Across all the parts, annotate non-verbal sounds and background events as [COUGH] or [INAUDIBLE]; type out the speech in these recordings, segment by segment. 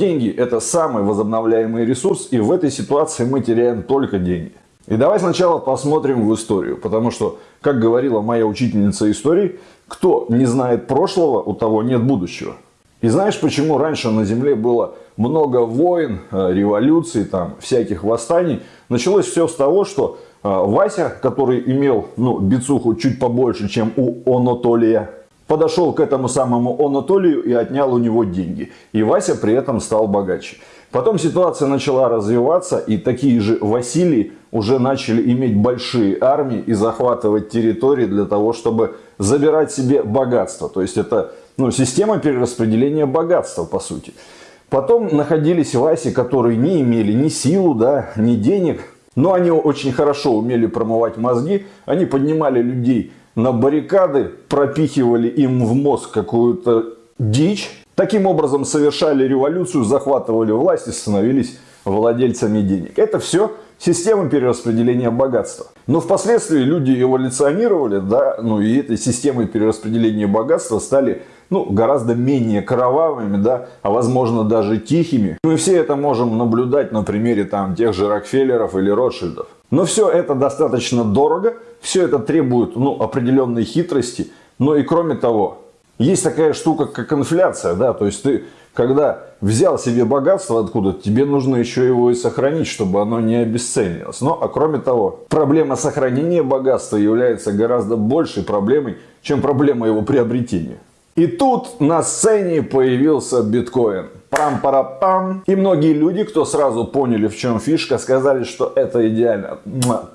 Деньги – это самый возобновляемый ресурс, и в этой ситуации мы теряем только деньги. И давай сначала посмотрим в историю, потому что, как говорила моя учительница истории, кто не знает прошлого, у того нет будущего. И знаешь, почему раньше на Земле было много войн, э, революций, там, всяких восстаний? Началось все с того, что э, Вася, который имел ну, бицуху чуть побольше, чем у Анатолия, подошел к этому самому Анатолию и отнял у него деньги. И Вася при этом стал богаче. Потом ситуация начала развиваться, и такие же Василий уже начали иметь большие армии и захватывать территории для того, чтобы забирать себе богатство. То есть это ну, система перераспределения богатства, по сути. Потом находились Васи, которые не имели ни силу, да, ни денег, но они очень хорошо умели промывать мозги, они поднимали людей на баррикады, пропихивали им в мозг какую-то дичь, таким образом совершали революцию, захватывали власть и становились владельцами денег. Это все система перераспределения богатства. Но впоследствии люди эволюционировали, да, ну и этой системой перераспределения богатства стали ну, гораздо менее кровавыми, да, а возможно даже тихими. Мы все это можем наблюдать на примере там тех же Рокфеллеров или Ротшильдов. Но все это достаточно дорого, все это требует ну, определенной хитрости. Но и кроме того, есть такая штука, как инфляция. Да? То есть ты, когда взял себе богатство откуда тебе нужно еще его и сохранить, чтобы оно не обесценилось. Но, а кроме того, проблема сохранения богатства является гораздо большей проблемой, чем проблема его приобретения. И тут на сцене появился биткоин. Пам-пара-пам. И многие люди, кто сразу поняли, в чем фишка, сказали, что это идеально.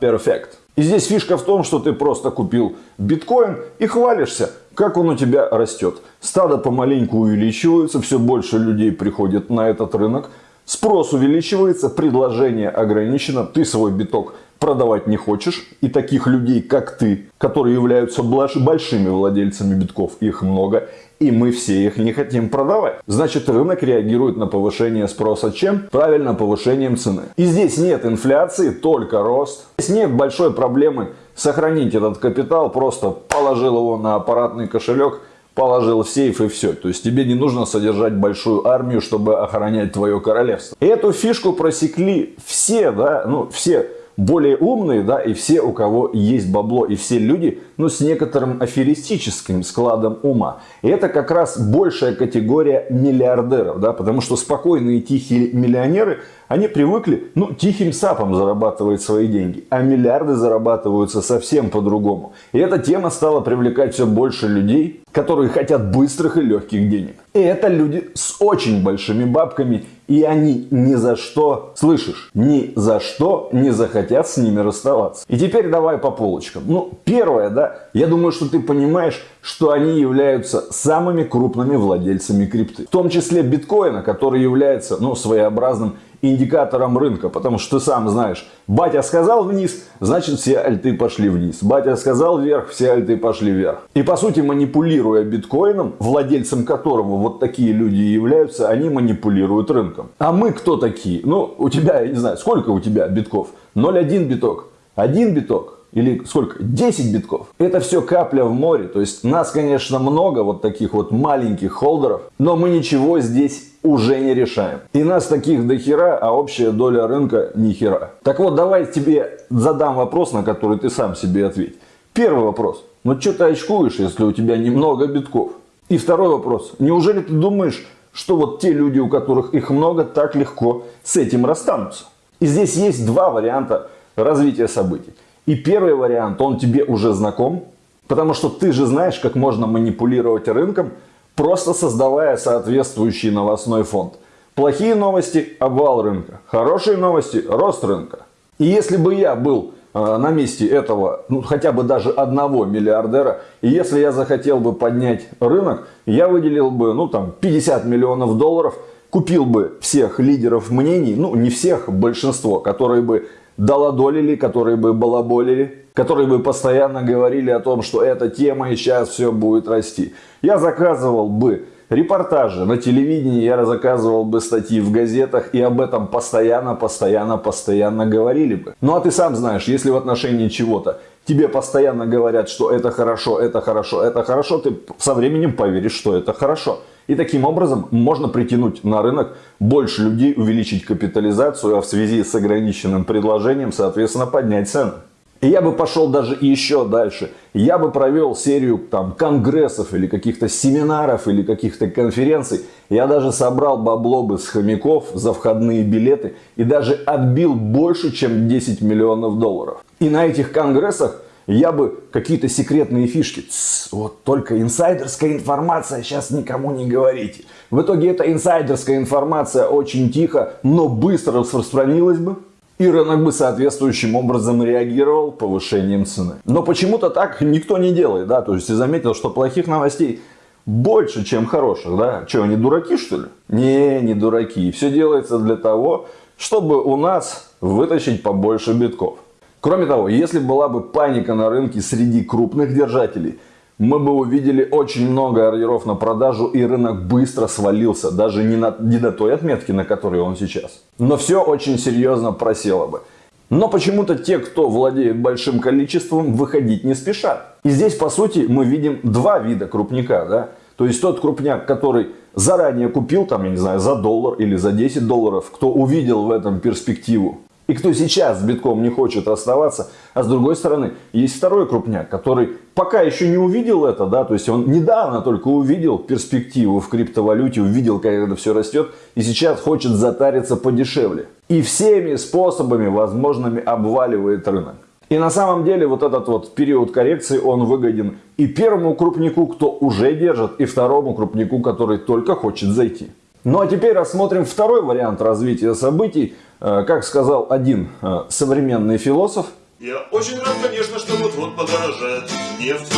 Перфект. И здесь фишка в том, что ты просто купил биткоин и хвалишься, как он у тебя растет. Стадо помаленьку увеличивается, все больше людей приходит на этот рынок. Спрос увеличивается, предложение ограничено, ты свой биток продавать не хочешь. И таких людей, как ты, которые являются большими владельцами битков, их много и мы все их не хотим продавать. Значит, рынок реагирует на повышение спроса чем? Правильно, повышением цены. И здесь нет инфляции, только рост. Здесь нет большой проблемы сохранить этот капитал, просто положил его на аппаратный кошелек, положил в сейф и все. То есть тебе не нужно содержать большую армию, чтобы охранять твое королевство. И эту фишку просекли все, да, ну все более умные, да, и все, у кого есть бабло, и все люди, ну, с некоторым аферистическим складом ума. И это как раз большая категория миллиардеров, да, потому что спокойные тихие миллионеры, они привыкли, ну, тихим сапом зарабатывать свои деньги, а миллиарды зарабатываются совсем по-другому. И эта тема стала привлекать все больше людей, которые хотят быстрых и легких денег. И это люди с очень большими бабками и они ни за что, слышишь, ни за что не захотят с ними расставаться. И теперь давай по полочкам. Ну, первое, да, я думаю, что ты понимаешь, что они являются самыми крупными владельцами крипты. В том числе биткоина, который является, ну, своеобразным индикатором рынка, потому что ты сам знаешь, батя сказал вниз, значит все альты пошли вниз. Батя сказал вверх, все альты пошли вверх. И по сути манипулируя биткоином, владельцем которого вот такие люди являются, они манипулируют рынком. А мы кто такие? Ну, у тебя, я не знаю, сколько у тебя битков? 0,1 биток, 1 биток, или сколько? 10 битков. Это все капля в море. То есть нас, конечно, много вот таких вот маленьких холдеров, но мы ничего здесь уже не решаем. И нас таких до хера, а общая доля рынка ни хера. Так вот, давай тебе задам вопрос, на который ты сам себе ответь. Первый вопрос. Ну что ты очкуешь, если у тебя немного битков? И второй вопрос. Неужели ты думаешь, что вот те люди, у которых их много, так легко с этим расстанутся? И здесь есть два варианта развития событий. И первый вариант, он тебе уже знаком, потому что ты же знаешь, как можно манипулировать рынком, просто создавая соответствующий новостной фонд. Плохие новости – обвал рынка. Хорошие новости – рост рынка. И если бы я был э, на месте этого, ну, хотя бы даже одного миллиардера, и если я захотел бы поднять рынок, я выделил бы, ну, там, 50 миллионов долларов, купил бы всех лидеров мнений, ну, не всех, большинство, которые бы долодолили, которые бы балаболили, которые бы постоянно говорили о том, что эта тема и сейчас все будет расти. Я заказывал бы репортажи на телевидении, я заказывал бы статьи в газетах и об этом постоянно, постоянно, постоянно говорили бы. Ну а ты сам знаешь, если в отношении чего-то тебе постоянно говорят, что это хорошо, это хорошо, это хорошо, ты со временем поверишь, что это хорошо. И таким образом можно притянуть на рынок больше людей, увеличить капитализацию, а в связи с ограниченным предложением, соответственно, поднять цены. И я бы пошел даже еще дальше. Я бы провел серию там, конгрессов или каких-то семинаров или каких-то конференций. Я даже собрал бабло бы с хомяков за входные билеты и даже отбил больше, чем 10 миллионов долларов. И на этих конгрессах я бы какие-то секретные фишки. Тс, вот только инсайдерская информация, сейчас никому не говорите. В итоге эта инсайдерская информация очень тихо, но быстро распространилась бы и рынок бы соответствующим образом реагировал повышением цены. Но почему-то так никто не делает, да, то есть ты заметил, что плохих новостей больше, чем хороших, да? Что, они дураки, что ли? Не, не дураки. Все делается для того, чтобы у нас вытащить побольше битков. Кроме того, если была бы паника на рынке среди крупных держателей, мы бы увидели очень много ордеров на продажу и рынок быстро свалился, даже не, на, не до той отметки, на которой он сейчас. Но все очень серьезно просело бы. Но почему-то те, кто владеет большим количеством, выходить не спешат. И здесь, по сути, мы видим два вида крупника. Да? То есть тот крупняк, который заранее купил, там, я не знаю, за доллар или за 10 долларов, кто увидел в этом перспективу и кто сейчас с битком не хочет оставаться. А с другой стороны, есть второй крупняк, который пока еще не увидел это, да, то есть он недавно только увидел перспективу в криптовалюте, увидел, как это все растет, и сейчас хочет затариться подешевле. И всеми способами возможными обваливает рынок. И на самом деле вот этот вот период коррекции, он выгоден и первому крупнику, кто уже держит, и второму крупнику, который только хочет зайти. Ну а теперь рассмотрим второй вариант развития событий. Э, как сказал один э, современный философ. Я очень рад, конечно, что вот-вот подорожает нефть.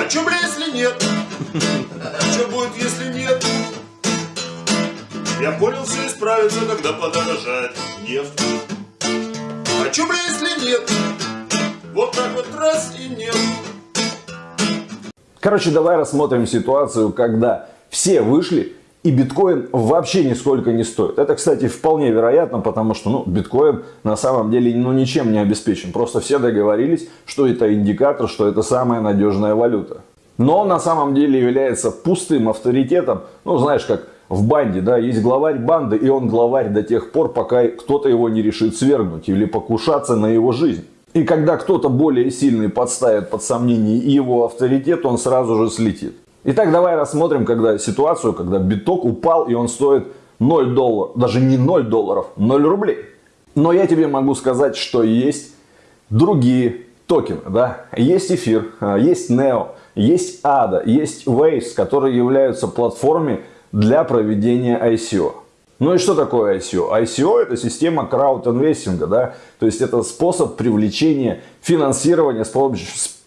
А чё, бля, если нет? Чё будет, если нет? Я понял, все исправится, когда подорожает нефть. А чё, бля, если нет? Вот так вот раз и нет. Короче, давай рассмотрим ситуацию, когда все вышли и биткоин вообще нисколько не стоит. Это, кстати, вполне вероятно, потому что ну, биткоин на самом деле ну, ничем не обеспечен. Просто все договорились, что это индикатор, что это самая надежная валюта. Но на самом деле является пустым авторитетом. Ну, знаешь, как в банде, да, есть главарь банды, и он главарь до тех пор, пока кто-то его не решит свергнуть или покушаться на его жизнь. И когда кто-то более сильный подставит под сомнение его авторитет, он сразу же слетит. Итак, давай рассмотрим когда ситуацию, когда биток упал и он стоит 0 долларов, даже не 0 долларов, 0 рублей. Но я тебе могу сказать, что есть другие токены. Да? Есть эфир, а, есть NEO, есть ADA, есть Waves, которые являются платформой для проведения ICO. Ну и что такое ICO? ICO это система краудинвестинга, да? то есть это способ привлечения финансирования, способ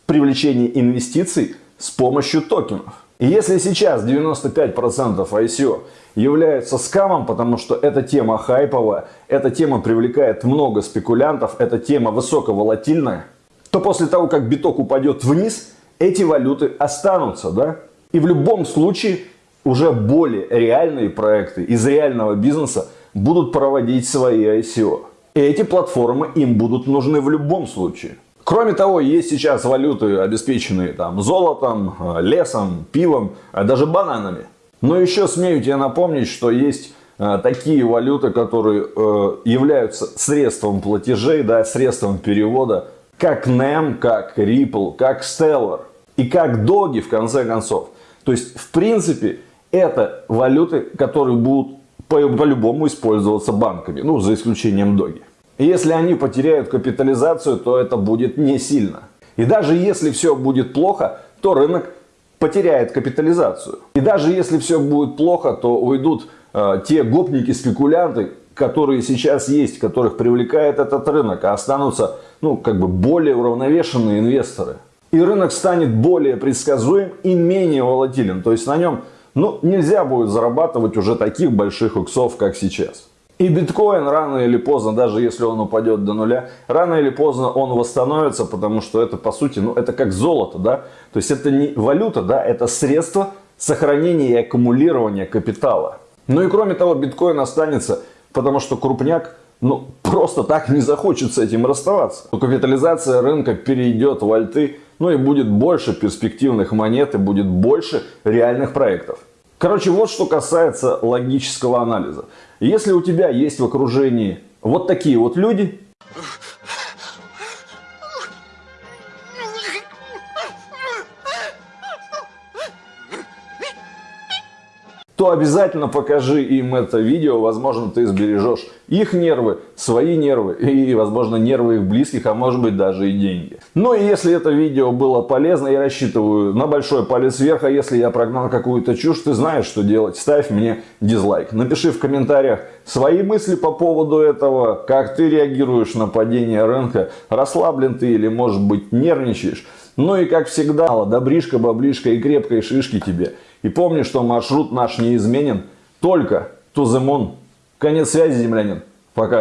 привлечения инвестиций с помощью токенов. И если сейчас 95% ICO являются скамом, потому что эта тема хайповая, эта тема привлекает много спекулянтов, эта тема высоковолатильная, то после того, как биток упадет вниз, эти валюты останутся. Да? И в любом случае уже более реальные проекты из реального бизнеса будут проводить свои ICO. И эти платформы им будут нужны в любом случае. Кроме того, есть сейчас валюты, обеспеченные там, золотом, э, лесом, пивом, а даже бананами. Но еще смею тебе напомнить, что есть э, такие валюты, которые э, являются средством платежей, да, средством перевода, как NEM, как Ripple, как Stellar и как Dogi в конце концов. То есть, в принципе, это валюты, которые будут по-любому по использоваться банками, ну, за исключением Доги. Если они потеряют капитализацию, то это будет не сильно. И даже если все будет плохо, то рынок потеряет капитализацию. И даже если все будет плохо, то уйдут э, те гопники-спекулянты, которые сейчас есть, которых привлекает этот рынок, а останутся ну, как бы более уравновешенные инвесторы. И рынок станет более предсказуем и менее волатилен. То есть на нем ну, нельзя будет зарабатывать уже таких больших иксов, как сейчас. И биткоин рано или поздно, даже если он упадет до нуля, рано или поздно он восстановится, потому что это по сути, ну это как золото, да. То есть это не валюта, да, это средство сохранения и аккумулирования капитала. Ну и кроме того, биткоин останется, потому что крупняк ну, просто так не захочет с этим расставаться. Капитализация рынка перейдет в альты, ну и будет больше перспективных монет и будет больше реальных проектов. Короче, вот что касается логического анализа. Если у тебя есть в окружении вот такие вот люди, то обязательно покажи им это видео. Возможно, ты сбережешь их нервы, свои нервы [LAUGHS] и, возможно, нервы их близких, а может быть даже и деньги. Ну и если это видео было полезно, я рассчитываю на большой палец вверх, а если я прогнал какую-то чушь, ты знаешь, что делать. Ставь мне дизлайк. Напиши в комментариях свои мысли по поводу этого, как ты реагируешь на падение рынка, расслаблен ты или, может быть, нервничаешь. Ну и как всегда, добришка, баблишка и крепкой шишки тебе. И помни, что маршрут наш неизменен только moon. Конец связи, землянин. Пока.